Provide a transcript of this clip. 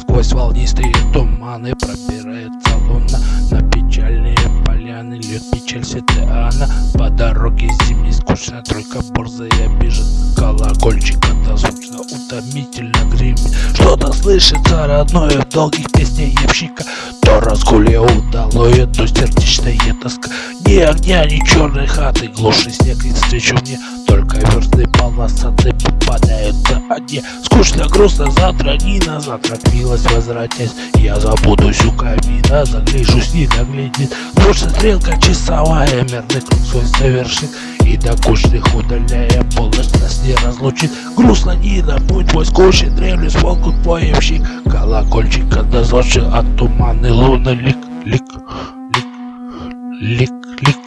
Сквозь волнистые туманы пробирается луна На печальные поляны. Льет печаль Ситеана По дороге зимней скучно, только борзая бежит. Колокольчик это звучно, утомительно гремит. Что-то слышится родное в долгих песнях явщика То разгулье удалое, то сердечная тоска. Ни огня, ни черной хаты, глуши снег и встречу мне Только версты полосатые одни Скучно, грустно, завтра не на завтра милость возвратясь Я забудусь у камина, загляжусь, не доглядит. Больше стрелка часовая, мерный круг свой совершит. И до кучных удаляя, полночь нас не разлучит. Грустно не на путь мой скучный, древний смолкут поемщик Колокольчик отозвавший от туманы луны лик, лик, лик, лик, лик